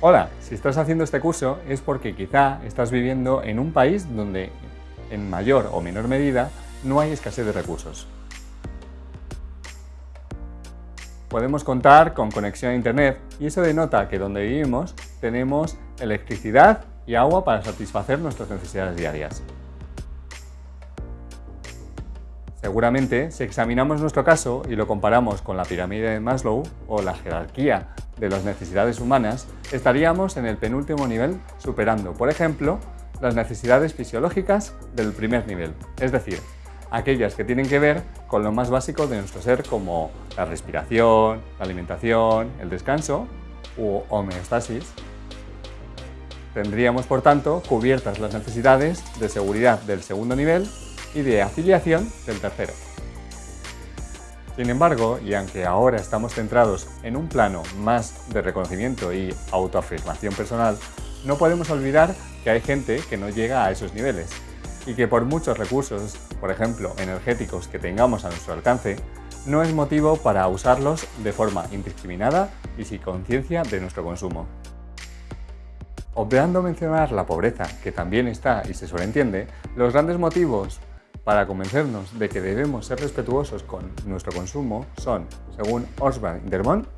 Hola, si estás haciendo este curso es porque quizá estás viviendo en un país donde en mayor o menor medida no hay escasez de recursos. Podemos contar con conexión a internet y eso denota que donde vivimos tenemos electricidad y agua para satisfacer nuestras necesidades diarias. Seguramente, si examinamos nuestro caso y lo comparamos con la pirámide de Maslow o la jerarquía de las necesidades humanas, estaríamos en el penúltimo nivel superando, por ejemplo, las necesidades fisiológicas del primer nivel, es decir, aquellas que tienen que ver con lo más básico de nuestro ser como la respiración, la alimentación, el descanso u homeostasis. Tendríamos, por tanto, cubiertas las necesidades de seguridad del segundo nivel y de afiliación del tercero. Sin embargo, y aunque ahora estamos centrados en un plano más de reconocimiento y autoafirmación personal, no podemos olvidar que hay gente que no llega a esos niveles y que por muchos recursos, por ejemplo energéticos que tengamos a nuestro alcance, no es motivo para usarlos de forma indiscriminada y sin conciencia de nuestro consumo. Obviando mencionar la pobreza, que también está y se sobreentiende, los grandes motivos para convencernos de que debemos ser respetuosos con nuestro consumo son, según Osborne Dermont,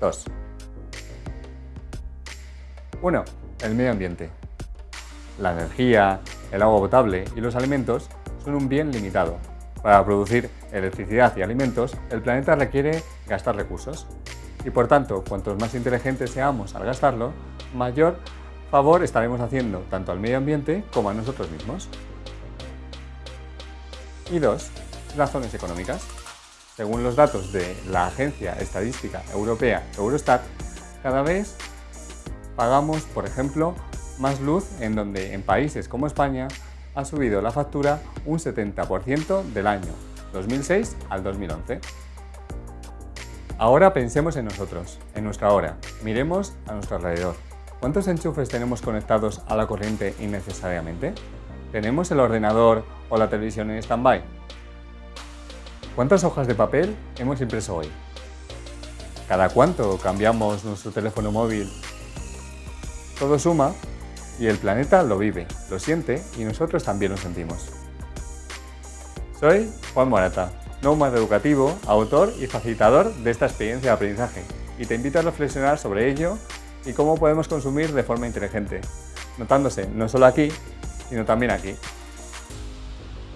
dos. 1. El medio ambiente. La energía, el agua potable y los alimentos son un bien limitado. Para producir electricidad y alimentos, el planeta requiere gastar recursos. Y por tanto, cuantos más inteligentes seamos al gastarlo, mayor favor estaremos haciendo tanto al medio ambiente como a nosotros mismos. Y dos, razones económicas. Según los datos de la Agencia Estadística Europea Eurostat, cada vez pagamos, por ejemplo, más luz en donde en países como España ha subido la factura un 70% del año 2006 al 2011. Ahora pensemos en nosotros, en nuestra hora. Miremos a nuestro alrededor. ¿Cuántos enchufes tenemos conectados a la corriente innecesariamente? ¿Tenemos el ordenador o la televisión en stand-by? ¿Cuántas hojas de papel hemos impreso hoy? ¿Cada cuánto cambiamos nuestro teléfono móvil? Todo suma y el planeta lo vive, lo siente y nosotros también lo sentimos. Soy Juan Morata, nómada educativo, autor y facilitador de esta experiencia de aprendizaje y te invito a reflexionar sobre ello y cómo podemos consumir de forma inteligente, notándose no solo aquí, sino también aquí.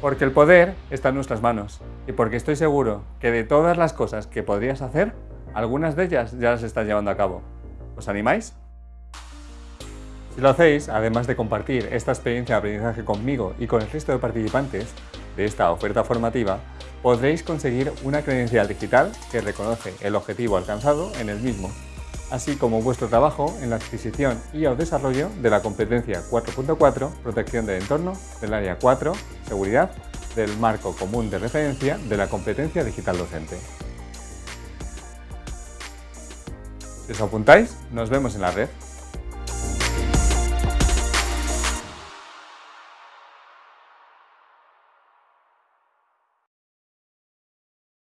Porque el poder está en nuestras manos y porque estoy seguro que de todas las cosas que podrías hacer, algunas de ellas ya las estás llevando a cabo. ¿Os animáis? Si lo hacéis, además de compartir esta experiencia de aprendizaje conmigo y con el resto de participantes de esta oferta formativa, podréis conseguir una credencial digital que reconoce el objetivo alcanzado en el mismo así como vuestro trabajo en la adquisición y o desarrollo de la competencia 4.4 Protección del entorno, del área 4 Seguridad, del marco común de referencia de la competencia digital docente. Si os apuntáis, nos vemos en la red.